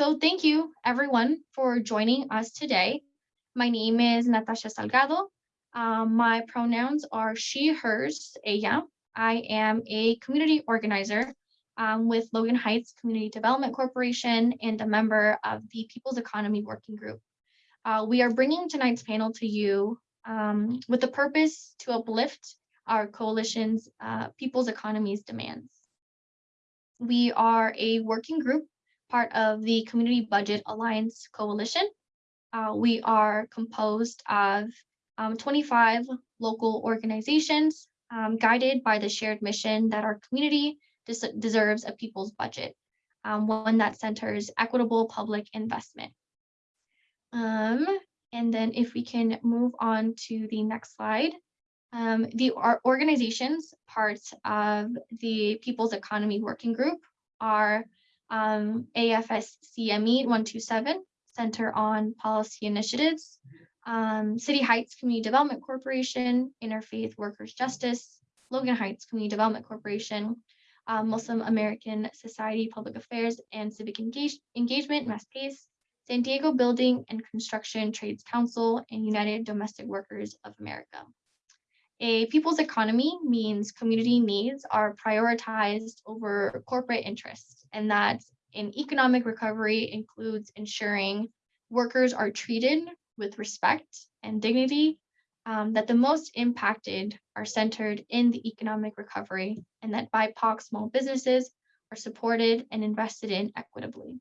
So thank you everyone for joining us today. My name is Natasha Salgado. Um, my pronouns are she, hers, ella. I am a community organizer um, with Logan Heights Community Development Corporation and a member of the People's Economy Working Group. Uh, we are bringing tonight's panel to you um, with the purpose to uplift our coalition's uh, People's Economy's demands. We are a working group, part of the Community Budget Alliance Coalition. Uh, we are composed of um, 25 local organizations um, guided by the shared mission that our community des deserves a people's budget, um, one that centers equitable public investment. Um, and then if we can move on to the next slide. Um, the our organizations parts of the People's Economy Working Group are um, AFSCME 127, Center on Policy Initiatives, um, City Heights Community Development Corporation, Interfaith Workers Justice, Logan Heights Community Development Corporation, uh, Muslim American Society Public Affairs and Civic Engage Engagement, MASPACE, San Diego Building and Construction Trades Council, and United Domestic Workers of America. A people's economy means community needs are prioritized over corporate interests, and that an economic recovery includes ensuring workers are treated with respect and dignity, um, that the most impacted are centered in the economic recovery, and that BIPOC small businesses are supported and invested in equitably.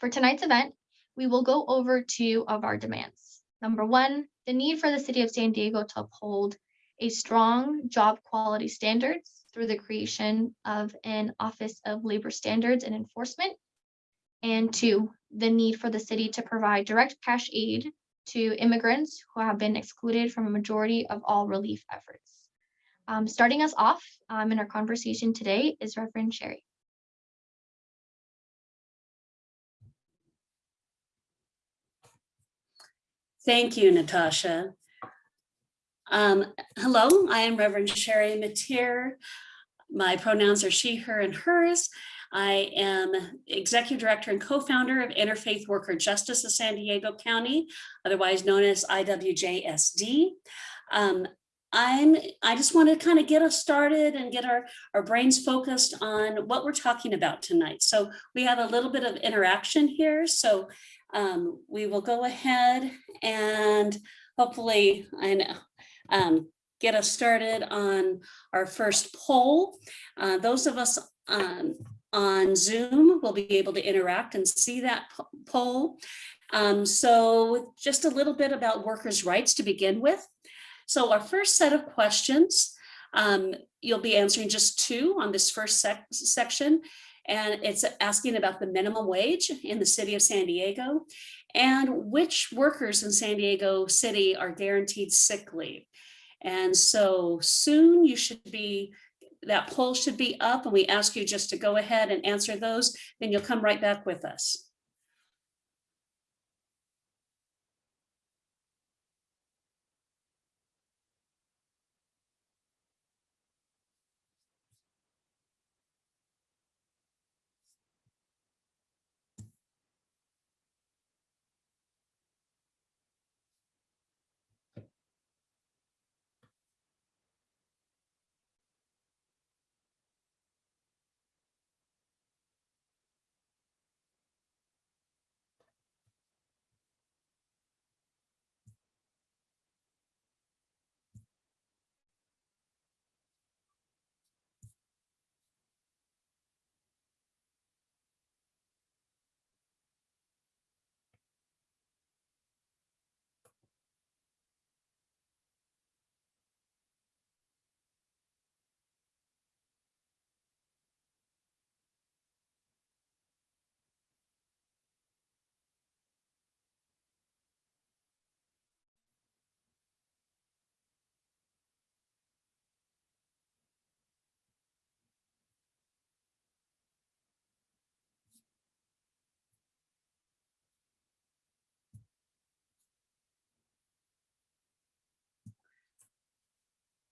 For tonight's event, we will go over two of our demands. Number one, the need for the city of San Diego to uphold a strong job quality standards through the creation of an Office of Labor Standards and Enforcement. And two, the need for the city to provide direct cash aid to immigrants who have been excluded from a majority of all relief efforts. Um, starting us off um, in our conversation today is Reverend Sherry. Thank you, Natasha. Um, hello, I am Reverend Sherry Mateer. My pronouns are she, her, and hers. I am Executive Director and co-founder of Interfaith Worker Justice of San Diego County, otherwise known as IWJSD. Um, I'm, I just want to kind of get us started and get our, our brains focused on what we're talking about tonight. So we have a little bit of interaction here. So um, we will go ahead and hopefully I know, um, get us started on our first poll. Uh, those of us um, on Zoom will be able to interact and see that poll. Um, so just a little bit about workers' rights to begin with. So our first set of questions, um, you'll be answering just two on this first sec section. And it's asking about the minimum wage in the city of San Diego and which workers in San Diego City are guaranteed sick leave. And so soon you should be, that poll should be up and we ask you just to go ahead and answer those, then you'll come right back with us.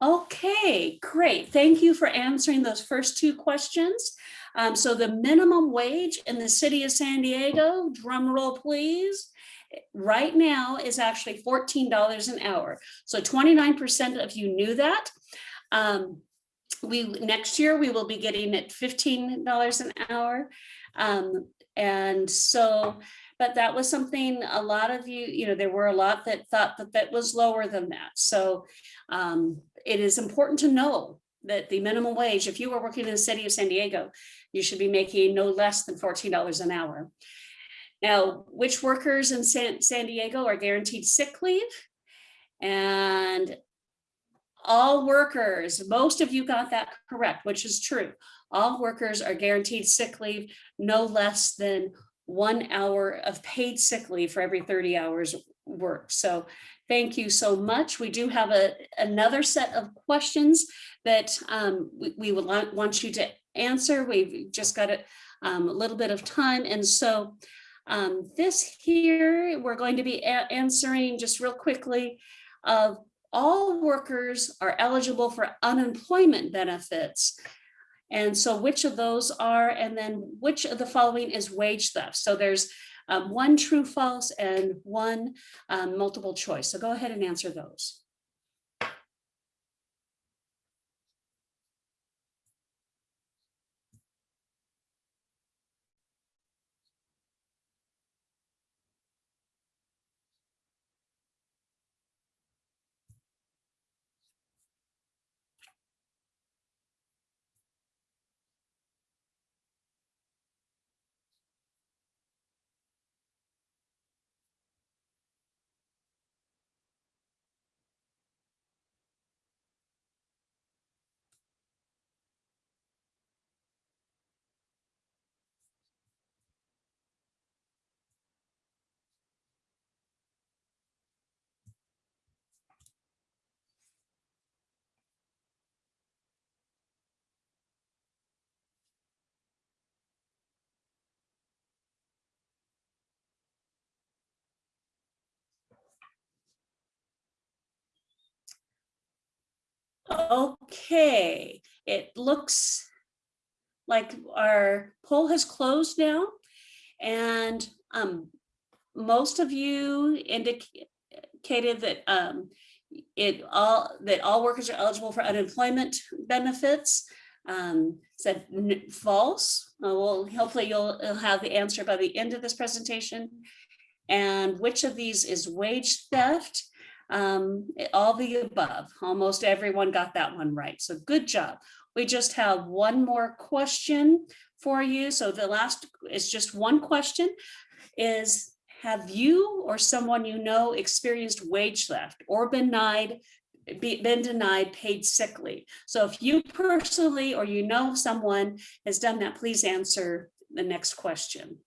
Okay, great. Thank you for answering those first two questions. Um, so the minimum wage in the city of San Diego, drum roll please, right now is actually fourteen dollars an hour. So twenty-nine percent of you knew that. Um, we, next year, we will be getting it fifteen dollars an hour. Um, and so, but that was something a lot of you, you know, there were a lot that thought that that was lower than that. So um, it is important to know that the minimum wage, if you were working in the city of San Diego, you should be making no less than fourteen dollars an hour. Now, which workers in San, San Diego are guaranteed sick leave? And all workers, most of you got that correct, which is true. All workers are guaranteed sick leave, no less than one hour of paid sick leave for every 30 hours work. So thank you so much. We do have a, another set of questions that um, we, we would want, want you to answer. We've just got a, um, a little bit of time. And so um, this here, we're going to be answering just real quickly of all workers are eligible for unemployment benefits. And so which of those are, and then which of the following is wage theft? So there's um, one true, false, and one um, multiple choice. So go ahead and answer those. Okay, it looks like our poll has closed now. And um, most of you indicated that um, it all, that all workers are eligible for unemployment benefits. Um, said false. Uh, well, hopefully you'll, you'll have the answer by the end of this presentation. And which of these is wage theft? Um, all the above, almost everyone got that one right. So good job. We just have one more question for you. So the last is just one question is, have you or someone you know experienced wage theft or been denied, be- been denied paid sick leave? So if you personally or you know someone has done that, please answer the next question.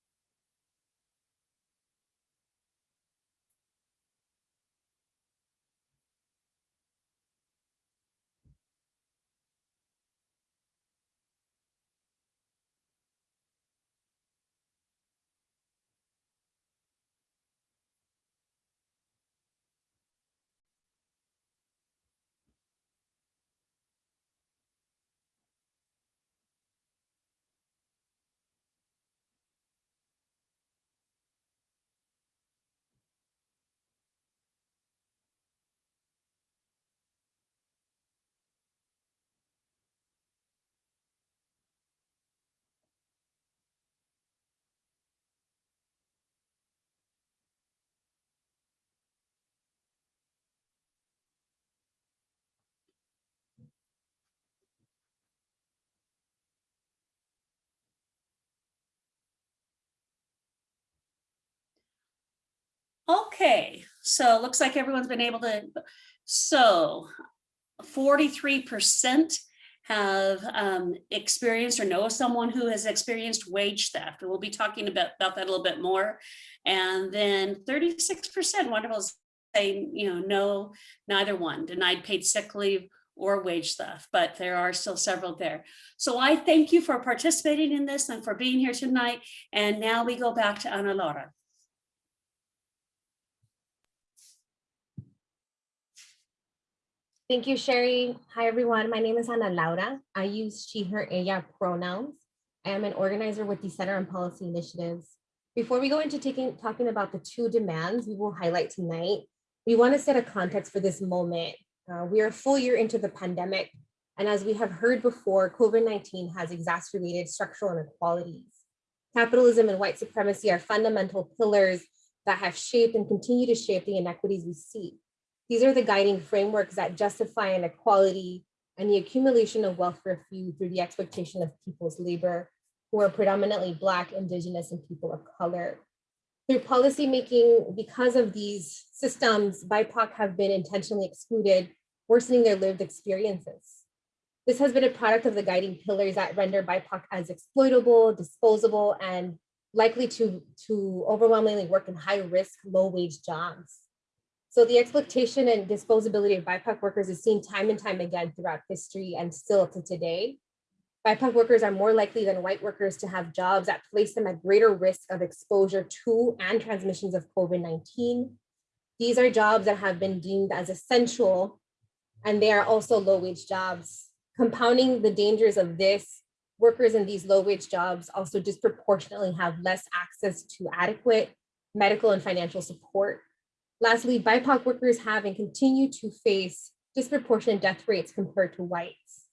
Okay, so it looks like everyone's been able to, so forty-three percent have um, experienced or know someone who has experienced wage theft. We'll be talking about, about that a little bit more. And then thirty-six percent, wonderful, say, you know, no, neither one, denied paid sick leave or wage theft, but there are still several there. So I thank you for participating in this and for being here tonight. And now we go back to Ana Laura. Thank you, Sherry. Hi, everyone. My name is Ana Laura. I use she, her, ella pronouns. I am an organizer with the Center on Policy Initiatives. Before we go into taking talking about the two demands we will highlight tonight, we want to set a context for this moment. Uh, we are a full year into the pandemic, and as we have heard before, COVID-19 has exacerbated structural inequalities. Capitalism and white supremacy are fundamental pillars that have shaped and continue to shape the inequities we see. These are the guiding frameworks that justify inequality and the accumulation of wealth for a few through the exploitation of people's labor who are predominantly Black, Indigenous, and people of color. Through policymaking, because of these systems, BIPOC have been intentionally excluded, worsening their lived experiences. This has been a product of the guiding pillars that render BIPOC as exploitable, disposable, and likely to, to overwhelmingly work in high risk, low wage jobs. So the exploitation and disposability of BIPOC workers is seen time and time again throughout history and still to today. BIPOC workers are more likely than white workers to have jobs that place them at greater risk of exposure to and transmissions of COVID-19. These are jobs that have been deemed as essential, and they are also low wage jobs. Compounding the dangers of this, workers in these low wage jobs also disproportionately have less access to adequate medical and financial support. Lastly, BIPOC workers have and continue to face disproportionate death rates compared to whites.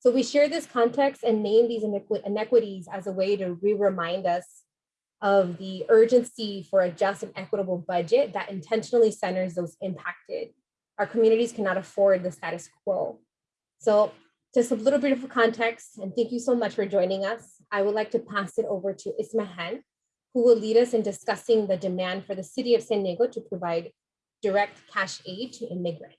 So we share this context and name these inequities as a way to re-remind us of the urgency for a just and equitable budget that intentionally centers those impacted. Our communities cannot afford the status quo. So just a little bit of context, and thank you so much for joining us. I would like to pass it over to Ismahan, who will lead us in discussing the demand for the city of San Diego to provide direct cash aid to immigrants.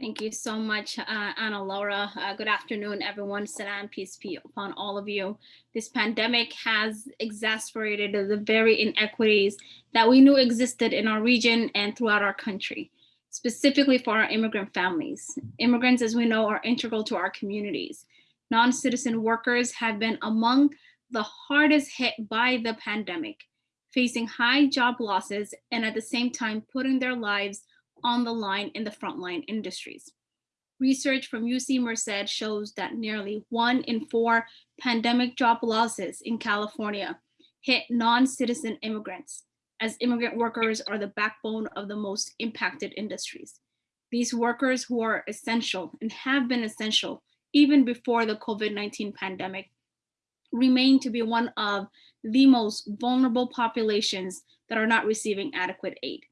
Thank you so much, uh, Ana Laura. Uh, good afternoon, everyone. Salam, peace be upon all of you. This pandemic has exacerbated the very inequities that we knew existed in our region and throughout our country, specifically for our immigrant families. Immigrants, as we know, are integral to our communities. Non-citizen workers have been among the hardest hit by the pandemic, facing high job losses and at the same time putting their lives on the line in the frontline industries. Research from UC Merced shows that nearly one in four pandemic job losses in California hit non-citizen immigrants, as immigrant workers are the backbone of the most impacted industries. These workers who are essential and have been essential even before the COVID-19 pandemic remain to be one of the most vulnerable populations that are not receiving adequate aid.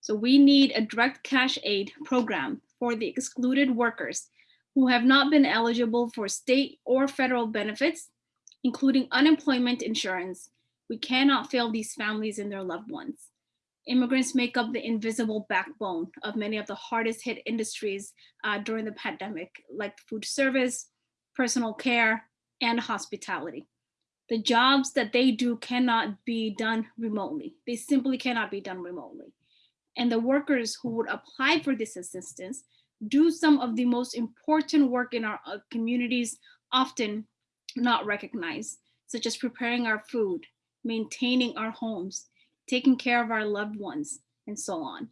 So we need a direct cash aid program for the excluded workers who have not been eligible for state or federal benefits, including unemployment insurance. We cannot fail these families and their loved ones. Immigrants make up the invisible backbone of many of the hardest hit industries uh, during the pandemic, like food service, personal care, and hospitality. The jobs that they do cannot be done remotely. They simply cannot be done remotely. And the workers who would apply for this assistance do some of the most important work in our uh, communities, often not recognized, such as preparing our food, maintaining our homes, taking care of our loved ones, and so on.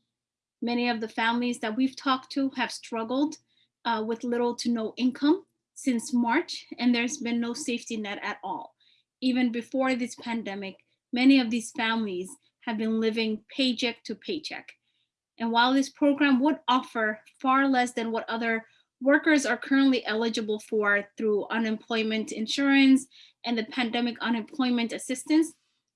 Many of the families that we've talked to have struggled uh, with little to no income since March, and there's been no safety net at all. Even before this pandemic, many of these families have been living paycheck to paycheck. And while this program would offer far less than what other workers are currently eligible for through unemployment insurance and the pandemic unemployment assistance,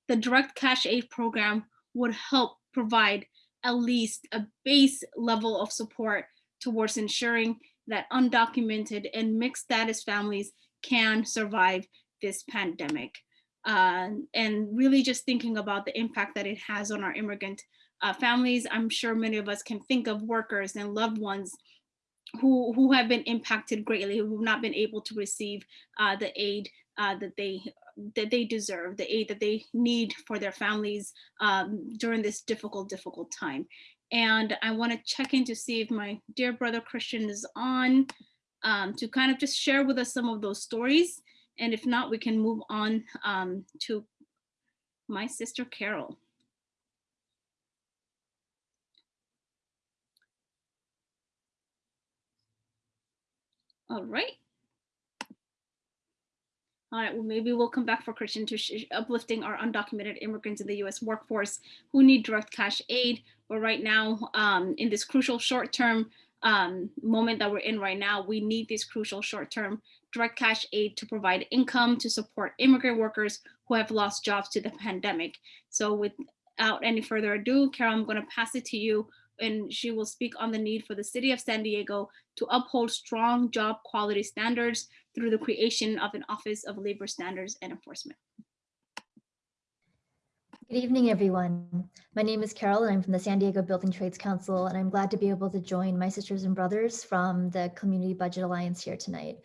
the direct cash aid program would help provide at least a base level of support towards ensuring that undocumented and mixed status families can survive this pandemic. Uh, and really just thinking about the impact that it has on our immigrant uh, families. I'm sure many of us can think of workers and loved ones who, who have been impacted greatly, who have not been able to receive uh, the aid uh, that they that they deserve, the aid that they need for their families um, during this difficult, difficult time. And I want to check in to see if my dear brother Christian is on um, to kind of just share with us some of those stories. And if not, we can move on um, to my sister Carol. All right. All right, well, maybe we'll come back for Christian to uplifting our undocumented immigrants in the US workforce who need direct cash aid. But right now, um, in this crucial short-term um, moment that we're in right now, we need this crucial short-term direct cash aid to provide income to support immigrant workers who have lost jobs to the pandemic. So without any further ado, Carol, I'm going to pass it to you and she will speak on the need for the city of San Diego to uphold strong job quality standards through the creation of an Office of Labor Standards and Enforcement. Good evening, everyone. My name is Carol and I'm from the San Diego Building Trades Council, and I'm glad to be able to join my sisters and brothers from the Community Budget Alliance here tonight.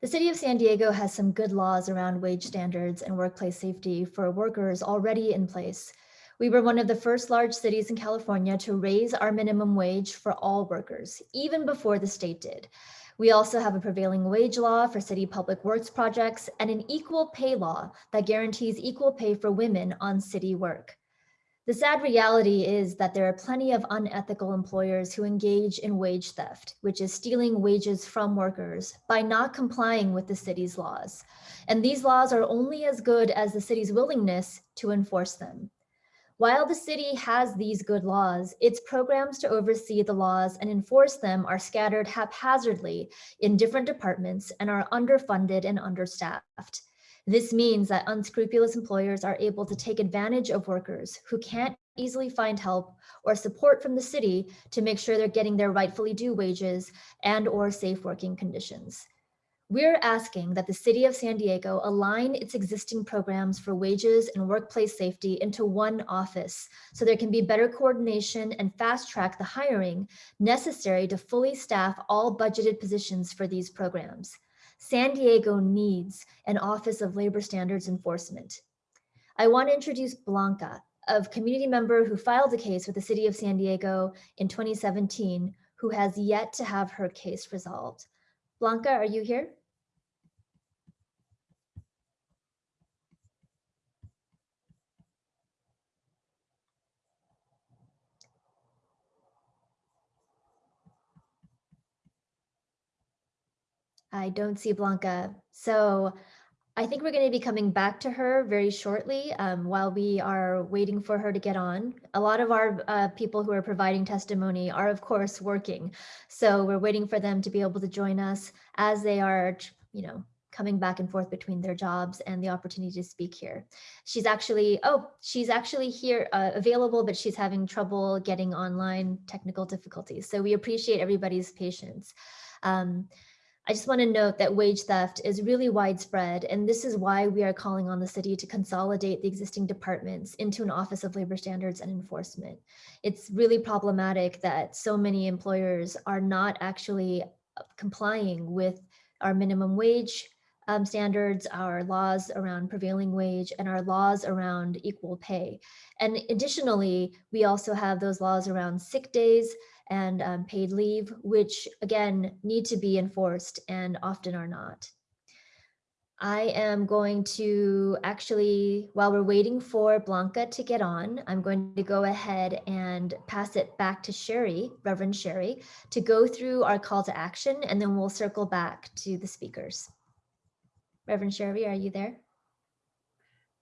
The city of San Diego has some good laws around wage standards and workplace safety for workers already in place. We were one of the first large cities in California to raise our minimum wage for all workers, even before the state did. We also have a prevailing wage law for city public works projects and an equal pay law that guarantees equal pay for women on city work. The sad reality is that there are plenty of unethical employers who engage in wage theft, which is stealing wages from workers by not complying with the city's laws. And these laws are only as good as the city's willingness to enforce them. While the city has these good laws, its programs to oversee the laws and enforce them are scattered haphazardly in different departments and are underfunded and understaffed. This means that unscrupulous employers are able to take advantage of workers who can't easily find help or support from the city to make sure they're getting their rightfully due wages and or safe working conditions. We're asking that the city of San Diego align its existing programs for wages and workplace safety into one office so there can be better coordination and fast track the hiring necessary to fully staff all budgeted positions for these programs. San Diego needs an Office of Labor Standards Enforcement. I want to introduce Blanca, a community member who filed a case with the city of San Diego in 2017, who has yet to have her case resolved. Blanca, are you here? I don't see Blanca. So I think we're going to be coming back to her very shortly um, while we are waiting for her to get on. A lot of our uh, people who are providing testimony are, of course, working. So we're waiting for them to be able to join us as they are, you know, coming back and forth between their jobs and the opportunity to speak here. She's actually, oh, she's actually here uh, available, but she's having trouble getting online technical difficulties. So we appreciate everybody's patience. Um, I just want to note that wage theft is really widespread, and this is why we are calling on the city to consolidate the existing departments into an Office of Labor Standards and Enforcement. It's really problematic that so many employers are not actually complying with our minimum wage um, standards, our laws around prevailing wage, and our laws around equal pay. And additionally, we also have those laws around sick days and um, paid leave, which again need to be enforced and often are not. I am going to actually, while we're waiting for Blanca to get on, I'm going to go ahead and pass it back to Sherry, Reverend Sherry, to go through our call to action, and then we'll circle back to the speakers. Reverend Sherry, are you there?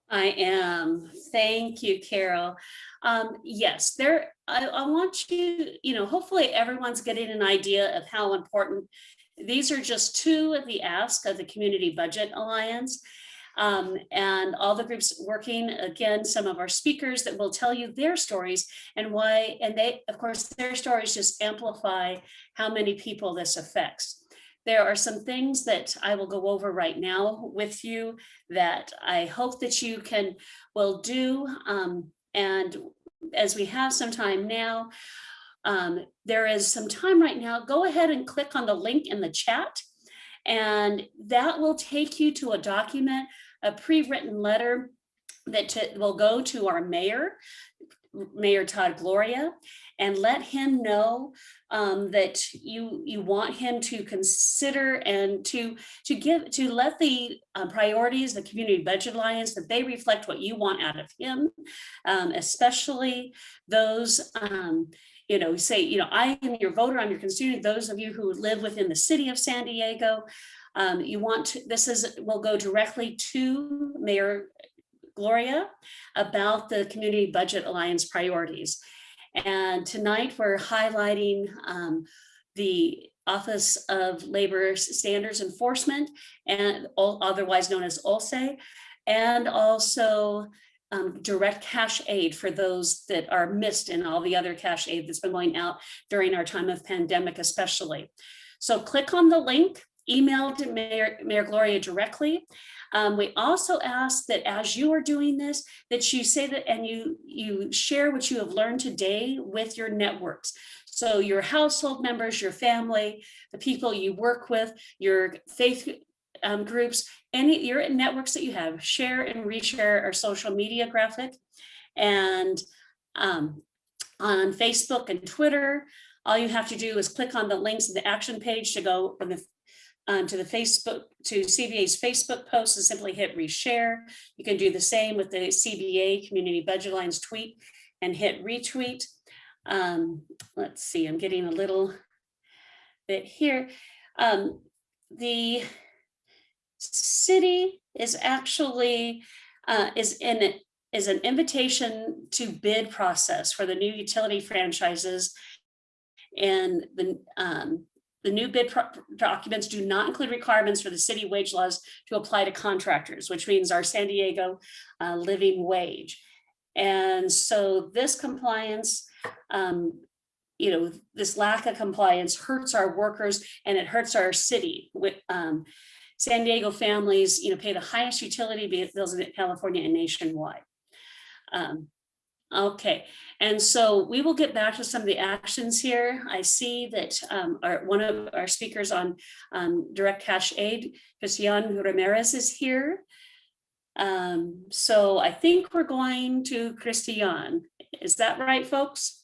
I am. Thank you, Carol. Um, yes, there, I, I want you, you know, hopefully everyone's getting an idea of how important. These are just two of the asks of the Community Budget Alliance. Um, and all the groups working, again, some of our speakers that will tell you their stories and why, and they, of course, their stories just amplify how many people this affects. There are some things that I will go over right now with you that I hope that you can, will do. Um, and as we have some time now, um, there is some time right now, go ahead and click on the link in the chat. And that will take you to a document, a pre-written letter that will go to our mayor, Mayor Todd Gloria, and let him know um, that you you want him to consider and to to give to let the uh, priorities the community budget alliance that they reflect what you want out of him um, especially those um, you know say you know I am your voter I'm your constituent those of you who live within the city of San Diego Um, you want to, this is, will go directly to Mayor Gloria about the Community Budget Alliance priorities. And tonight we're highlighting um, the Office of Labor Standards Enforcement and otherwise known as OLSE, and also um, direct cash aid for those that are missed in all the other cash aid that's been going out during our time of pandemic especially. So click on the link, email to Mayor, Mayor Gloria directly. Um, we also ask that as you are doing this, that you say that and you, you share what you have learned today with your networks. So your household members, your family, the people you work with, your faith um, groups, any your networks that you have, share and reshare our social media graphic. And um, on Facebook and Twitter, all you have to do is click on the links in the action page to go on the um, to the Facebook, to CBA's Facebook post and simply hit reshare. You can do the same with the CBA Community Budget Alliance tweet and hit retweet. Um, let's see, I'm getting a little bit here. Um, the city is actually uh, is in is an invitation to bid process for the new utility franchises. And the um, the new bid documents do not include requirements for the city wage laws to apply to contractors, which means our San Diego uh, living wage. And so this compliance, um, you know, this lack of compliance hurts our workers and it hurts our city. With um, San Diego families, you know, pay the highest utility bills in California and nationwide. Um, Okay, and so we will get back to some of the actions here. I see that um, our, one of our speakers on um, direct cash aid, Christian Ramirez is here. Um, so I think we're going to Christian. Is that right, folks?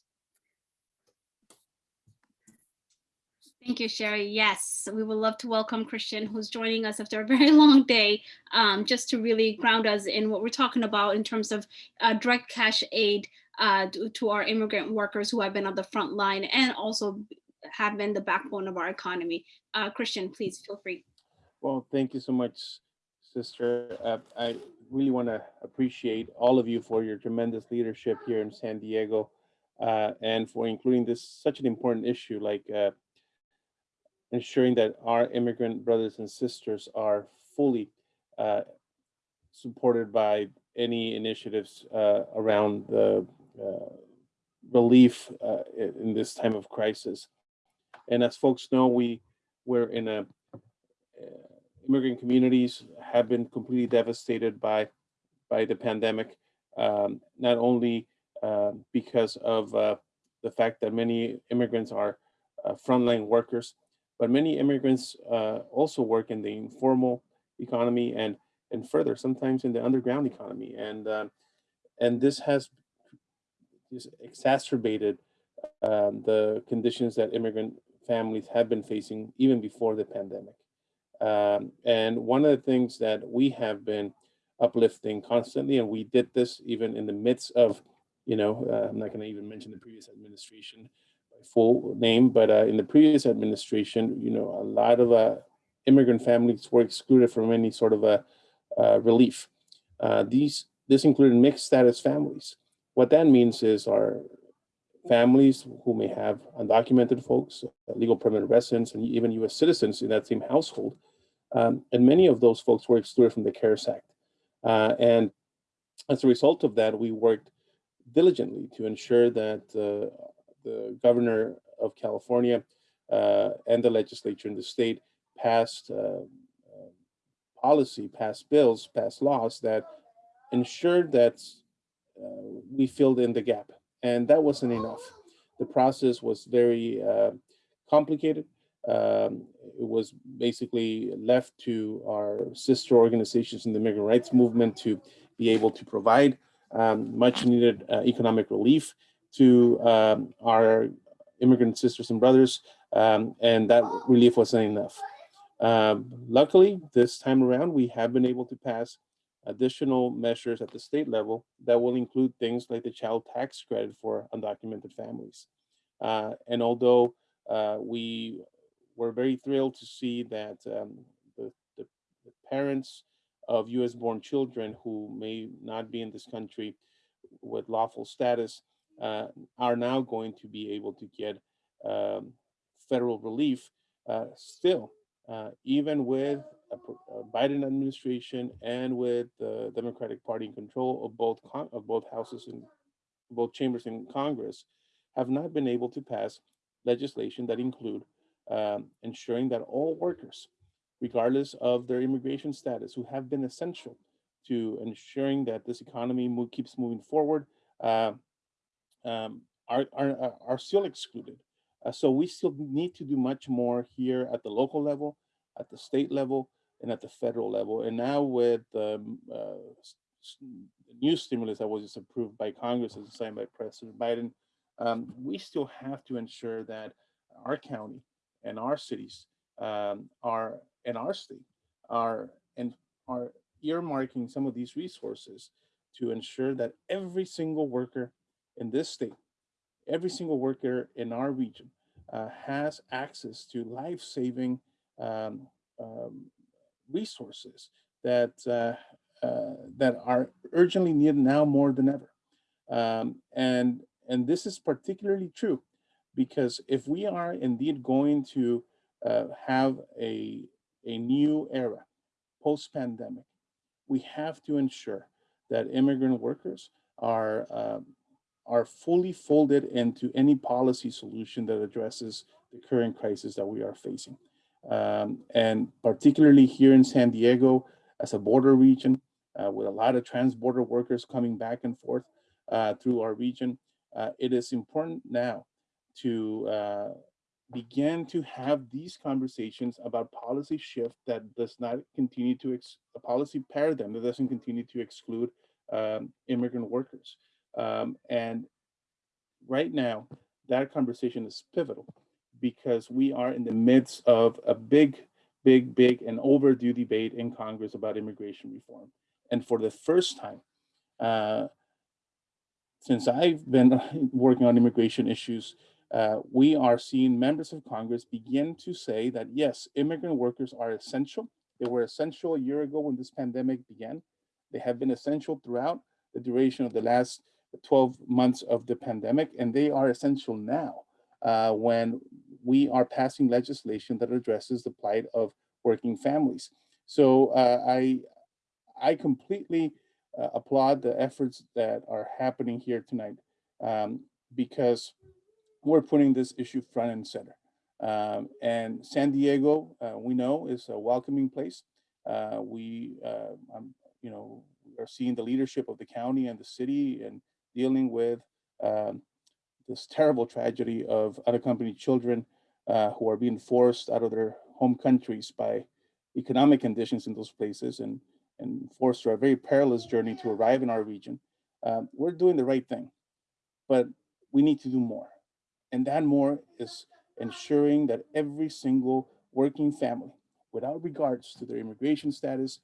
Thank you, Sherry. Yes, we would love to welcome Christian, who's joining us after a very long day, um, just to really ground us in what we're talking about in terms of uh, direct cash aid uh, to, our immigrant workers who have been on the front line and also have been the backbone of our economy. Uh, Christian, please feel free. Well, thank you so much, sister. I really want to appreciate all of you for your tremendous leadership here in San Diego uh, and for including this such an important issue like uh, ensuring that our immigrant brothers and sisters are fully uh, supported by any initiatives uh, around the uh, relief uh, in this time of crisis. And as folks know, we we're in a uh, immigrant communities have been completely devastated by by the pandemic, um, not only uh, because of the fact that many immigrants are frontline workers, but many immigrants uh, also work in the informal economy and and further sometimes in the underground economy, and uh, and this has just exacerbated um, the conditions that immigrant families have been facing even before the pandemic. Um, and one of the things that we have been uplifting constantly, and we did this even in the midst of, you know, uh, I'm not going to even mention the previous administration full name, but uh, in the previous administration, you know, a lot of uh, immigrant families were excluded from any sort of a uh, relief. Uh, these this included mixed status families. What that means is our families who may have undocumented folks, uh, legal permanent residents, and even U.S. citizens in that same household. Um, and many of those folks were excluded from the CARES Act. Uh, and as a result of that, we worked diligently to ensure that the governor of California uh, and the legislature in the state passed uh, uh, policy, passed bills, passed laws that ensured that we filled in the gap and that wasn't enough. The process was very complicated. Um, it was basically left to our sister organizations in the migrant rights movement to be able to provide um, much needed uh, economic relief to um, our immigrant sisters and brothers, um, and that relief wasn't enough. Um, luckily, this time around, we have been able to pass additional measures at the state level that will include things like the child tax credit for undocumented families. Uh, and although uh, we were very thrilled to see that um, the parents of US born children who may not be in this country with lawful status uh, are now going to be able to get um, federal relief uh, still, uh, even with a Biden administration and with the Democratic Party in control of both of both houses and both chambers in Congress, have not been able to pass legislation that include um, ensuring that all workers, regardless of their immigration status, who have been essential to ensuring that this economy keeps moving forward, uh, um, are, are, are- are still excluded. Uh, so we still need to do much more here at the local level, at the state level, and at the federal level. And now with the um, uh, new stimulus that was just approved by Congress and signed by President Biden, um, we still have to ensure that our county and our cities um, are and our state are and are earmarking some of these resources to ensure that every single worker in this state, every single worker in our region uh, has access to life-saving um, um, resources that uh, uh, that are urgently needed now more than ever. Um, and and this is particularly true because if we are indeed going to uh, have a a new era post-pandemic, we have to ensure that immigrant workers are um, are fully folded into any policy solution that addresses the current crisis that we are facing. Um, and particularly here in San Diego, as a border region, uh, with a lot of trans-border workers coming back and forth uh, through our region, uh, it is important now to uh, begin to have these conversations about policy shift that does not continue to, ex- a policy paradigm that doesn't continue to exclude um, immigrant workers. Um, and right now, that conversation is pivotal because we are in the midst of a big, big, big and overdue debate in Congress about immigration reform. And for the first time, uh, since I've been working on immigration issues, uh, we are seeing members of Congress begin to say that yes, immigrant workers are essential. They were essential a year ago when this pandemic began. They have been essential throughout the duration of the last 12 months of the pandemic, and they are essential now uh, when we are passing legislation that addresses the plight of working families. So uh, I, I completely uh, applaud the efforts that are happening here tonight um, because we're putting this issue front and center. Um, and San Diego, uh, we know, is a welcoming place. Uh, we, uh, um, you know, are seeing the leadership of the county and the city and dealing with um, this terrible tragedy of unaccompanied children uh, who are being forced out of their home countries by economic conditions in those places and, and forced through a very perilous journey to arrive in our region. Um, we're doing the right thing, but we need to do more. And that more is ensuring that every single working family, without regards to their immigration status,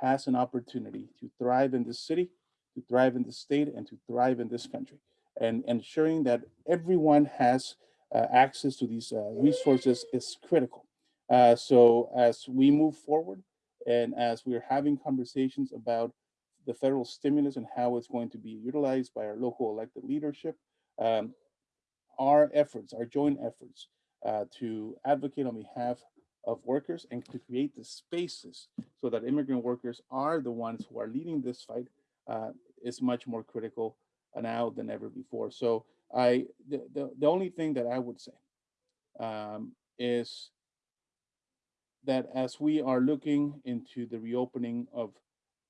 has an opportunity to thrive in this city, to thrive in the state, and to thrive in this country. And ensuring that everyone has uh, access to these uh, resources is critical. Uh, so as we move forward and as we're having conversations about the federal stimulus and how it's going to be utilized by our local elected leadership, um, our efforts, our joint efforts uh, to advocate on behalf of workers and to create the spaces so that immigrant workers are the ones who are leading this fight uh, is much more critical now than ever before. So I, the, the, the only thing that I would say um, is that as we are looking into the reopening of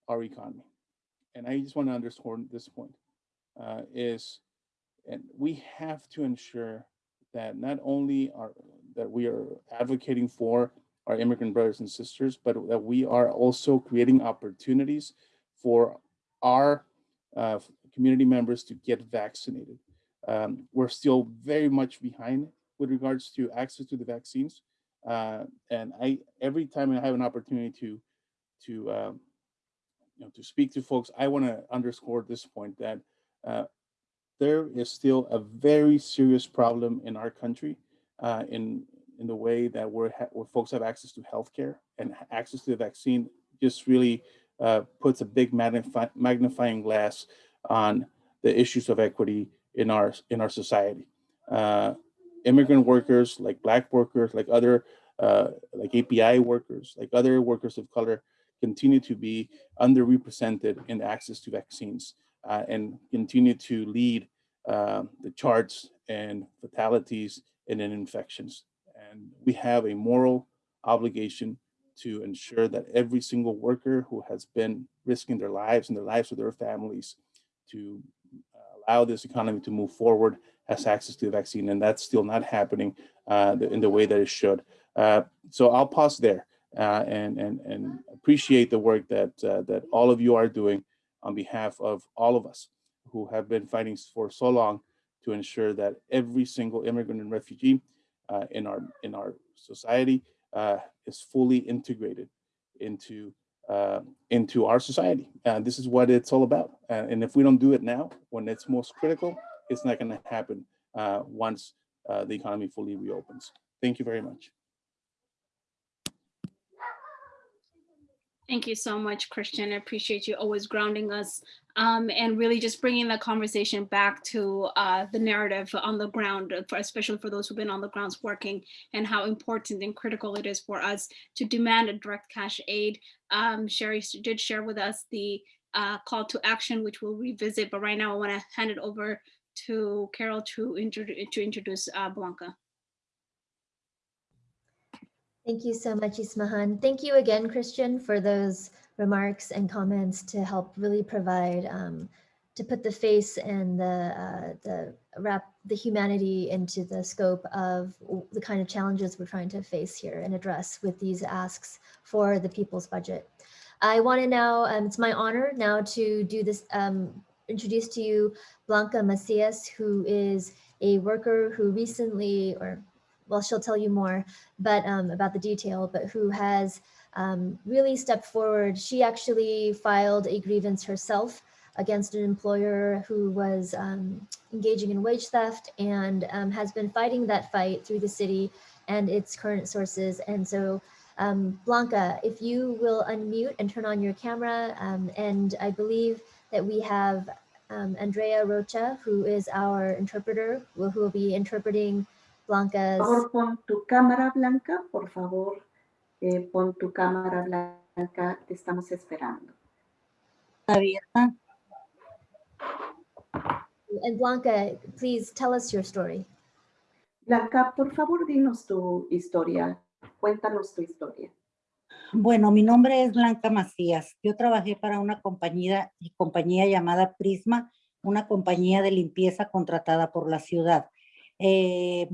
our economy, and I just want to underscore this point, uh, is and we have to ensure that not only are that we are advocating for our immigrant brothers and sisters, but that we are also creating opportunities for our uh, community members to get vaccinated. Um, we're still very much behind with regards to access to the vaccines, uh, and I every time I have an opportunity to to um, you know to speak to folks, I want to underscore this point that uh, there is still a very serious problem in our country uh, in in the way that we're where folks have access to healthcare and access to the vaccine just really uh, puts a big magnify, magnifying glass on the issues of equity in our in our society. Uh, immigrant workers, like Black workers, like other uh, like API workers, like other workers of color, continue to be underrepresented in access to vaccines uh, and continue to lead uh, the charts and fatalities and in infections. And we have a moral obligation to ensure that every single worker who has been risking their lives and the lives of their families to allow this economy to move forward has access to the vaccine. And that's still not happening uh, in the way that it should. Uh, so I'll pause there uh, and, and, and appreciate the work that, uh, that all of you are doing on behalf of all of us who have been fighting for so long to ensure that every single immigrant and refugee uh, in our in our society uh, is fully integrated into uh, into our society. And this is what it's all about. And if we don't do it now, when it's most critical, it's not going to happen uh, once uh, the economy fully reopens. Thank you very much. Thank you so much, Christian. I appreciate you always grounding us um, and really just bringing the conversation back to uh, the narrative on the ground, for, especially for those who've been on the grounds working and how important and critical it is for us to demand a direct cash aid. Um, Sherry did share with us the uh, call to action, which we'll revisit, but right now I wanna hand it over to Carol to, introduce to introduce uh, Blanca. Thank you so much, Ismahan. Thank you again, Christian, for those remarks and comments to help really provide, um, to put the face and the, uh, the wrap the humanity into the scope of the kind of challenges we're trying to face here and address with these asks for the people's budget. I want to now, um, it's my honor now to do this, um, introduce to you Blanca Macias, who is a worker who recently, or well, she'll tell you more, but um, about the detail, but who has um, really stepped forward. She actually filed a grievance herself against an employer who was um, engaging in wage theft and um, has been fighting that fight through the city and its current sources. And so um, Blanca, if you will unmute and turn on your camera, um, and I believe that we have Andrea Rocha, who is our interpreter, who will be interpreting Blanca's. Por favor, pon tu cámara blanca, por favor, eh, pon tu cámara blanca, te estamos esperando. Abierta. And Blanca, please tell us your story. Blanca, por favor, dinos tu historia. Cuéntanos tu historia. Bueno, mi nombre es Blanca Macías. Yo trabajé para una compañía, compañía llamada Prisma, una compañía de limpieza contratada por la ciudad. Eh,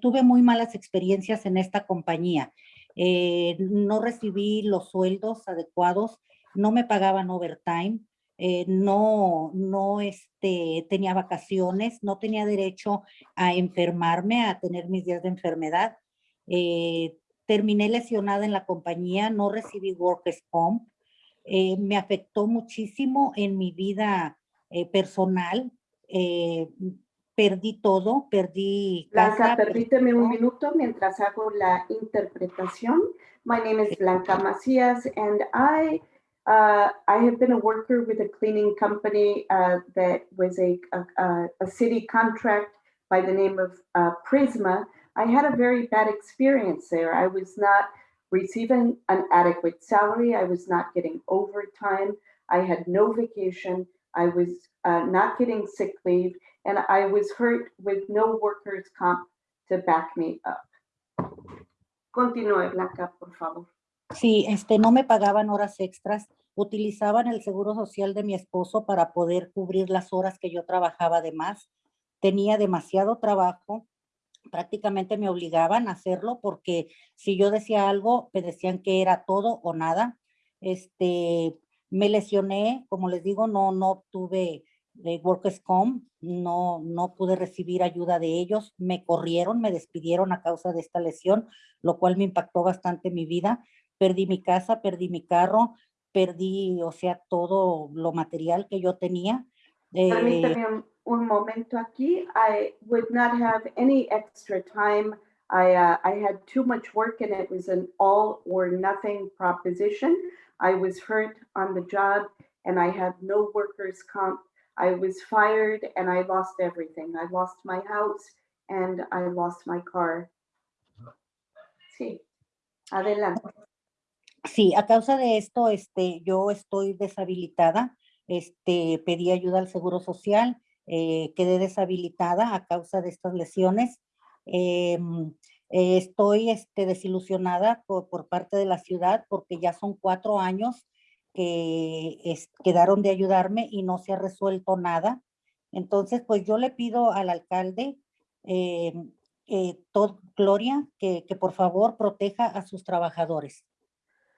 tuve muy malas experiencias en esta compañía. Eh, no recibí los sueldos adecuados, no me pagaban overtime, eh, no, no este, tenía vacaciones, no tenía derecho a enfermarme, a tener mis días de enfermedad. terminé lesionada en la compañía, no recibí workers comp. me afectó muchísimo en mi vida personal perdí todo, perdí Blanca, casa. permíteme un minuto mientras hago la interpretación. My name is Blanca Macias and I uh, I have been a worker with a cleaning company uh, that was a, a, a, city contract by the name of uh, Prisma. I had a very bad experience there. I was not receiving an adequate salary. I was not getting overtime. I had no vacation. I was uh, not getting sick leave and I was hurt with no workers comp to back me up. Continúe, Blanca, por favor. Sí, este, no me pagaban horas extras. Utilizaban el seguro social de mi esposo para poder cubrir las horas que yo trabajaba de más. Tenía demasiado trabajo. Prácticamente me obligaban a hacerlo porque si yo decía algo, me decían que era todo o nada. Este, me lesioné, como les digo, no, no obtuve de Workers Comp, no, no pude recibir ayuda de ellos, me corrieron, me despidieron a causa de esta lesión, lo cual me impactó bastante mi vida. Perdí mi casa, perdí mi carro, perdí, o sea, todo lo material que yo tenía. Eh, un, momento aquí. I would not have any extra time. I, uh, I had too much work and it was an all or nothing proposition. I was hurt on the job and I had no workers' comp. I was fired and I lost everything. I lost my house and I lost my car. Sí, adelante. Sí, a causa de esto, este, yo estoy deshabilitada. Este, pedí ayuda al Seguro Social, eh, quedé deshabilitada a causa de estas lesiones. Em, estoy este, desilusionada por, por parte de la ciudad porque ya son cuatro años que es- quedaron de ayudarme y no se ha resuelto nada. Entonces, pues yo le pido al alcalde, em, eh, Todd Gloria, que, que por favor proteja a sus trabajadores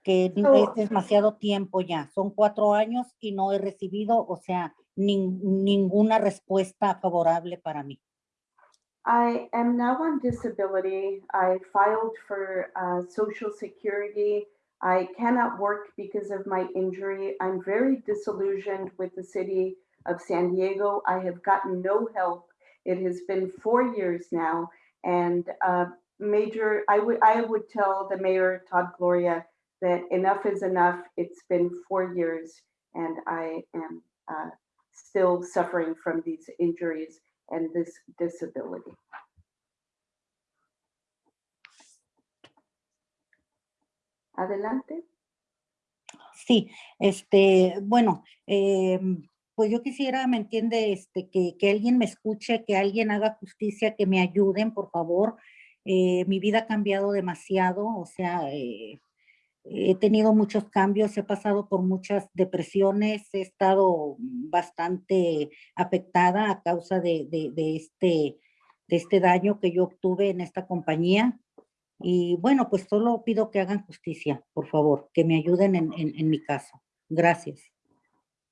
que So- es demasiado tiempo ya, son cuatro años y no he recibido, o sea, nin- ninguna respuesta favorable para mí. I am now on disability. I filed for uh, Social Security. I cannot work because of my injury. I'm very disillusioned with the city of San Diego. I have gotten no help. It has been four years now, and uh, Major, I would I would tell the mayor Todd Gloria that enough is enough. It's been four years, and I am uh, still suffering from these injuries and this disability. Adelante. Sí, este, bueno, em, pues yo quisiera, ¿me entiende? Este, que, que alguien me escuche, que alguien haga justicia, que me ayuden, por favor. Eh, mi vida ha cambiado demasiado, o sea, eh, he tenido muchos cambios, he pasado por muchas depresiones, he estado bastante afectada a causa de, de este, de este daño que yo obtuve en esta compañía. Y bueno, pues solo pido que hagan justicia, por favor, que me ayuden en, en, en mi caso. Gracias.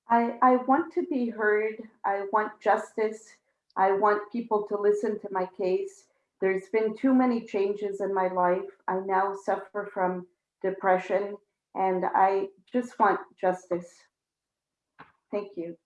I, I want to be heard. I want justice. I want people to listen to my case. There's been too many changes in my life. I now suffer from depression and I just want justice. Thank you.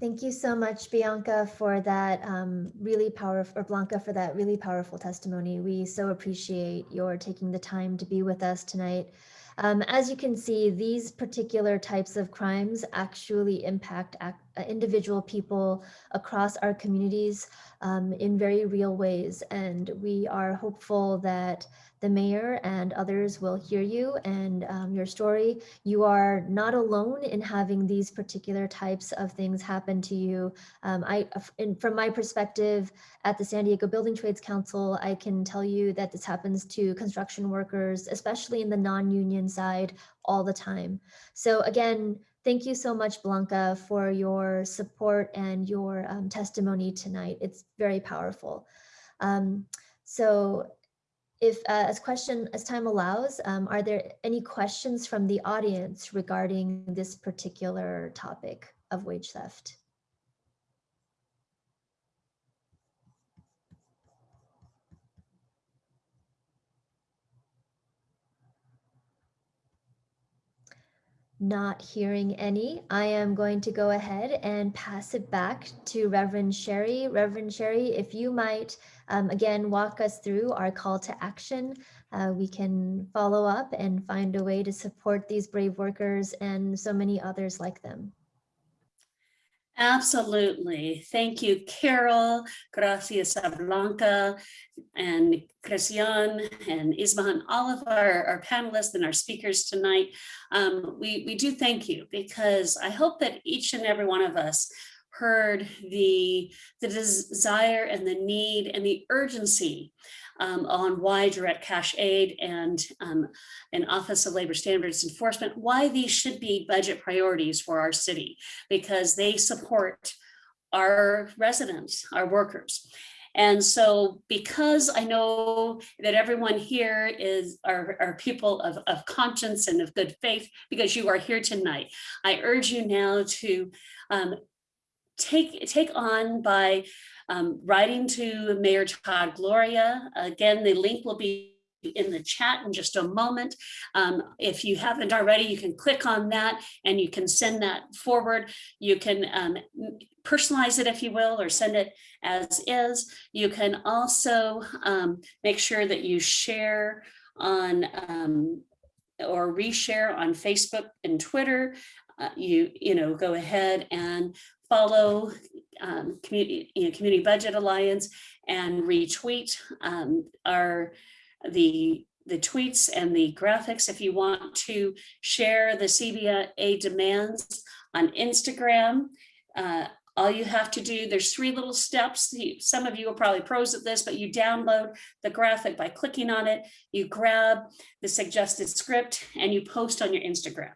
Thank you so much, Bianca, for that um, really powerful, or Blanca, for that really powerful testimony. We so appreciate your taking the time to be with us tonight. Um, as you can see, these particular types of crimes actually impact ac- uh, individual people across our communities um, in very real ways. And we are hopeful that the mayor and others will hear you and um, your story you are not alone in having these particular types of things happen to you. Um, I, in, from my perspective at the San Diego Building Trades Council, I can tell you that this happens to construction workers, especially in the non-union side, all the time. So again, thank you so much, Blanca, for your support and your um, testimony tonight. It's very powerful. Um, so if uh, as question as time allows, um, are there any questions from the audience regarding this particular topic of wage theft? Not hearing any, I am going to go ahead and pass it back to Reverend Sherry. Reverend Sherry, if you might um, again walk us through our call to action, uh, we can follow up and find a way to support these brave workers and so many others like them. Absolutely. Thank you, Carol. Gracias Blanca and Christian and Ismahan, all of our, our panelists and our speakers tonight. Um, we, we do thank you because I hope that each and every one of us heard the, the desire and the need and the urgency um, on why direct cash aid and um, an Office of Labor Standards Enforcement, why these should be budget priorities for our city because they support our residents, our workers. And so because I know that everyone here is are, are people of, of conscience and of good faith, because you are here tonight, I urge you now to um, take, take on by um, writing to Mayor Todd Gloria. Again, the link will be in the chat in just a moment. Um, if you haven't already, you can click on that and you can send that forward. You can um, personalize it, if you will, or send it as is. You can also um, make sure that you share on um, or reshare on Facebook and Twitter. Uh, you, you know, go ahead and follow um, community, you know, Community Budget Alliance and retweet um, our the the tweets and the graphics if you want to share the CBA demands on Instagram. Uh, all you have to do, there's three little steps. Some of you are probably pros at this, but you download the graphic by clicking on it. You grab the suggested script and you post on your Instagram.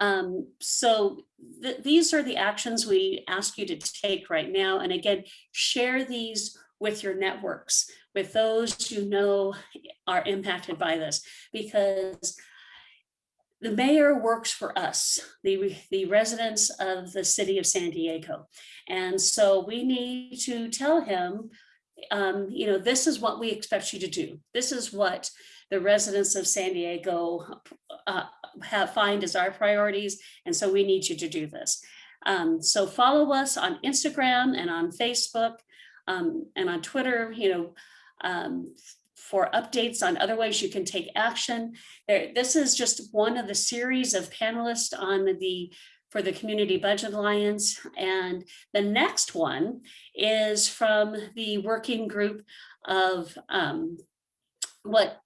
Um, so th- these are the actions we ask you to take right now. And again, share these with your networks, with those you know are impacted by this, because the mayor works for us, the, the residents of the city of San Diego. And so we need to tell him, um, you know, this is what we expect you to do. This is what the residents of San Diego uh, have find as our priorities. And so we need you to do this. Um, so follow us on Instagram and on Facebook um, and on Twitter, you know, um, for updates on other ways you can take action. There, this is just one of the series of panelists on the for the Community Budget Alliance. And the next one is from the working group of um, what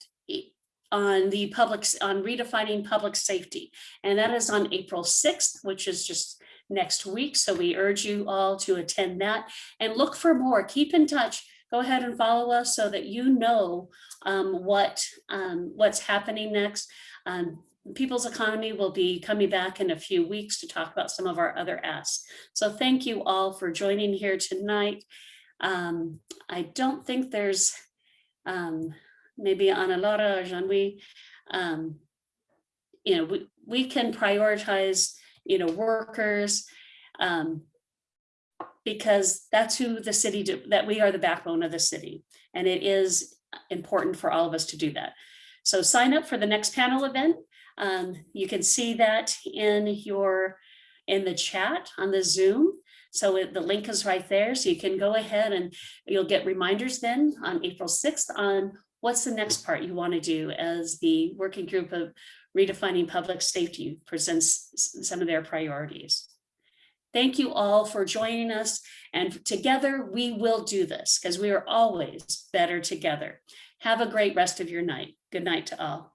on the public on redefining public safety. And that is on April 6th, which is just next week. So we urge you all to attend that and look for more. Keep in touch. Go ahead and follow us so that you know um, what um, what's happening next. Um, People's Economy will be coming back in a few weeks to talk about some of our other asks. So thank you all for joining here tonight. Um, I don't think there's um, maybe Ana Laura or Jean-Louis, um, you know, we, we can prioritize, you know, workers, um, because that's who the city, do, that we are the backbone of the city. And it is important for all of us to do that. So sign up for the next panel event. Um, you can see that in your, in the chat on the Zoom. So it, the link is right there. So you can go ahead and you'll get reminders then on April 6th on what's the next part you want to do as the working group of redefining public safety presents some of their priorities. Thank you all for joining us and together we will do this because we are always better together. Have a great rest of your night. Good night to all.